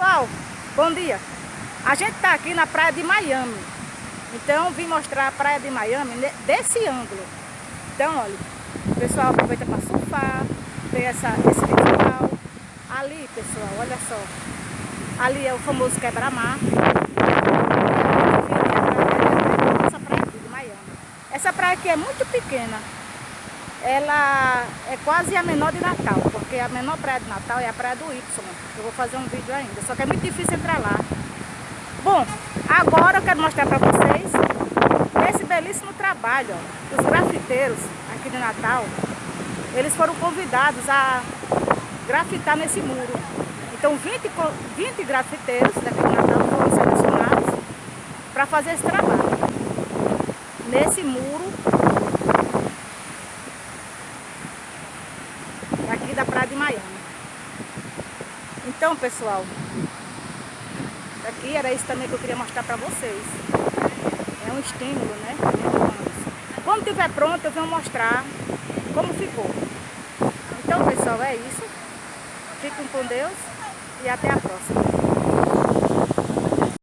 Pessoal, bom dia. A gente está aqui na praia de Miami. Então vim mostrar a praia de Miami desse ângulo. Então, olha, o pessoal aproveita para surfar, tem essa, esse festival. Ali, pessoal, olha só. Ali é o famoso quebra-mar. Essa praia aqui é muito pequena ela é quase a menor de Natal, porque a menor praia de Natal é a praia do Y. Eu vou fazer um vídeo ainda, só que é muito difícil entrar lá. Bom, agora eu quero mostrar para vocês esse belíssimo trabalho ó, grafiteiros aqui de Natal. Eles foram convidados a grafitar nesse muro. Então 20, 20 grafiteiros daqui de Natal foram selecionados para fazer esse trabalho. Nesse muro da praia de Miami. Então, pessoal, aqui era isso também que eu queria mostrar para vocês. É um estímulo, né? Quando estiver pronto, eu venho mostrar como ficou. Então, pessoal, é isso. Fiquem com Deus e até a próxima.